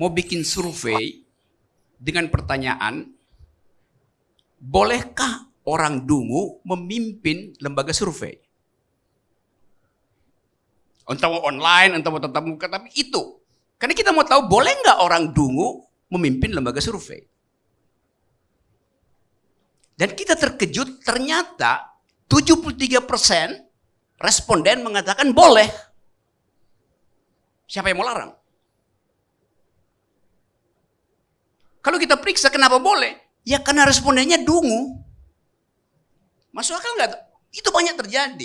mau bikin survei dengan pertanyaan, bolehkah orang dungu memimpin lembaga survei? Entah mau online, entah mau tetap muka, tapi itu. Karena kita mau tahu boleh nggak orang dungu memimpin lembaga survei. Dan kita terkejut ternyata 73% responden mengatakan boleh. Siapa yang mau larang? Kalau kita periksa kenapa boleh? Ya karena respondennya dungu. Masuk akal nggak? Itu banyak terjadi.